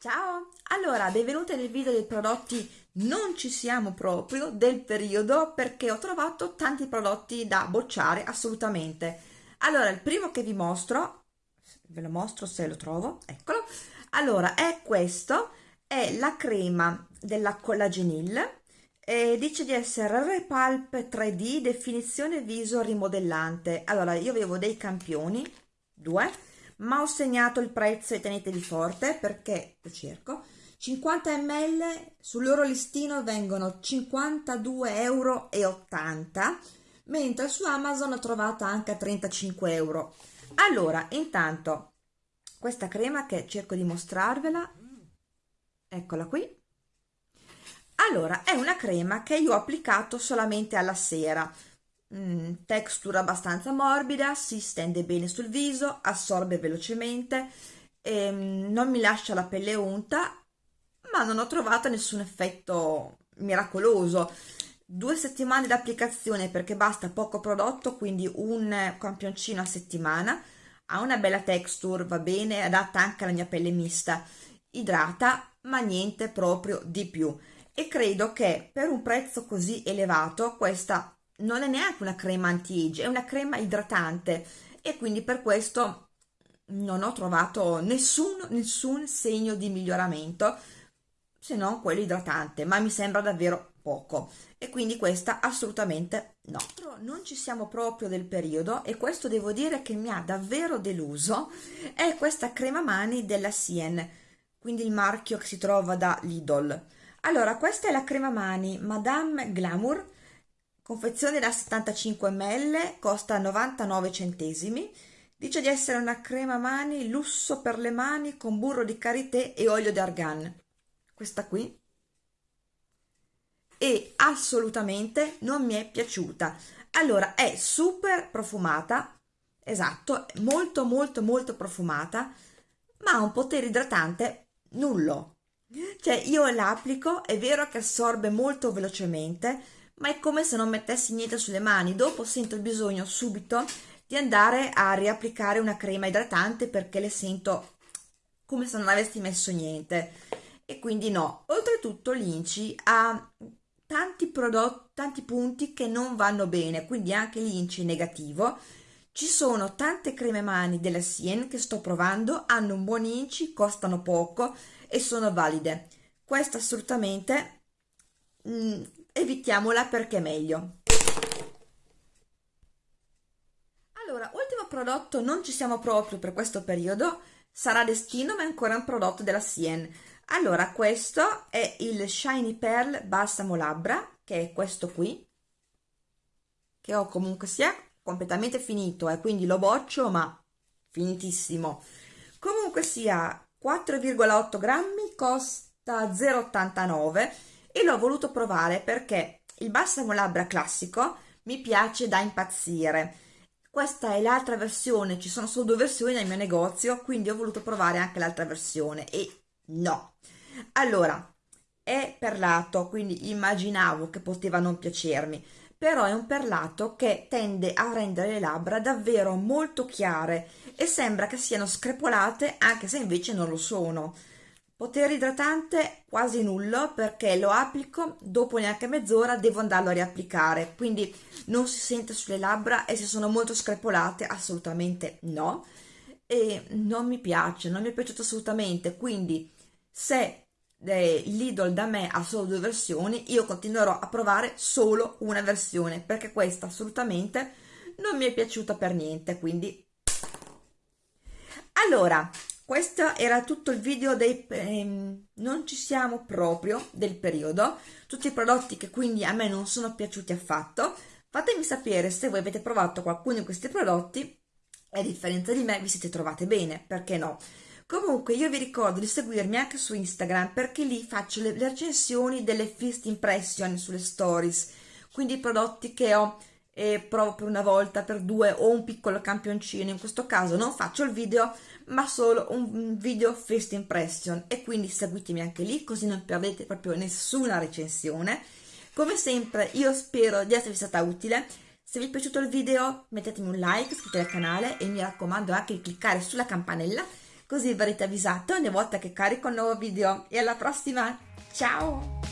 Ciao! Allora, benvenuti nel video dei prodotti non ci siamo proprio del periodo perché ho trovato tanti prodotti da bocciare assolutamente. Allora, il primo che vi mostro, ve lo mostro se lo trovo, eccolo. Allora, è questo, è la crema della collagenil e dice di essere Repulp 3D definizione viso rimodellante. Allora, io avevo dei campioni, due, ma ho segnato il prezzo e tenetevi forte perché lo cerco. 50 ml sul loro listino vengono 52,80 euro mentre su Amazon ho trovata anche a 35 euro. Allora intanto questa crema che cerco di mostrarvela eccola qui. Allora è una crema che io ho applicato solamente alla sera mm, texture abbastanza morbida, si stende bene sul viso, assorbe velocemente, ehm, non mi lascia la pelle unta, ma non ho trovato nessun effetto miracoloso. Due settimane d'applicazione perché basta poco prodotto, quindi un campioncino a settimana, ha una bella texture, va bene, adatta anche alla mia pelle mista, idrata, ma niente proprio di più. E credo che per un prezzo così elevato questa non è neanche una crema anti-age, è una crema idratante e quindi per questo non ho trovato nessun, nessun segno di miglioramento se non quello idratante, ma mi sembra davvero poco e quindi questa assolutamente no. Non ci siamo proprio del periodo e questo devo dire che mi ha davvero deluso, è questa crema mani della Sien, quindi il marchio che si trova da Lidl. Allora, questa è la crema mani Madame Glamour, confezione da 75 ml, costa 99 centesimi, dice di essere una crema mani lusso per le mani con burro di karité e olio di argan. Questa qui. E assolutamente non mi è piaciuta. Allora, è super profumata, esatto, molto molto molto profumata, ma ha un potere idratante nullo. Cioè, io l'applico, è vero che assorbe molto velocemente, ma è come se non mettessi niente sulle mani. Dopo sento il bisogno subito di andare a riapplicare una crema idratante perché le sento come se non avessi messo niente. E quindi no. Oltretutto l'Inci ha tanti prodotti, tanti punti che non vanno bene, quindi anche l'Inci è negativo. Ci sono tante creme mani della Sien che sto provando, hanno un buon Inci, costano poco e sono valide. Questa assolutamente mm, evitiamola perché è meglio. Allora, ultimo prodotto, non ci siamo proprio per questo periodo, sarà Destino ma è ancora un prodotto della Sien. Allora, questo è il Shiny Pearl Balsamo Labbra, che è questo qui, che ho comunque sia completamente finito, eh, quindi lo boccio, ma finitissimo. Comunque sia 4,8 grammi, costa 0,89 e l'ho voluto provare perché il balsamo labbra classico mi piace da impazzire. Questa è l'altra versione ci sono solo due versioni nel mio negozio quindi ho voluto provare anche l'altra versione e no. Allora è perlato quindi immaginavo che poteva non piacermi però è un perlato che tende a rendere le labbra davvero molto chiare e sembra che siano screpolate anche se invece non lo sono Potere idratante quasi nullo perché lo applico, dopo neanche mezz'ora devo andarlo a riapplicare, quindi non si sente sulle labbra e se sono molto screpolate assolutamente no. E non mi piace, non mi è piaciuto assolutamente, quindi se eh, Lidl da me ha solo due versioni, io continuerò a provare solo una versione perché questa assolutamente non mi è piaciuta per niente, quindi... Allora, questo era tutto il video dei ehm, non ci siamo proprio del periodo. Tutti i prodotti che quindi a me non sono piaciuti affatto. Fatemi sapere se voi avete provato qualcuno di questi prodotti. E a differenza di me vi siete trovate bene perché no? Comunque io vi ricordo di seguirmi anche su Instagram perché lì faccio le, le recensioni delle first impression sulle stories quindi i prodotti che ho e provo per una volta, per due o un piccolo campioncino, in questo caso non faccio il video ma solo un video first impression. E quindi seguitemi anche lì così non perdete proprio nessuna recensione. Come sempre io spero di esservi stata utile, se vi è piaciuto il video mettetemi un like, iscrivetevi al canale e mi raccomando anche di cliccare sulla campanella così verrete avvisati ogni volta che carico un nuovo video. E alla prossima! Ciao